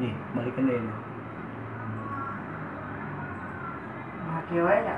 nih balikin deh ini Maki wae nya.